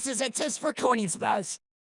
This is a test for Corny's boss.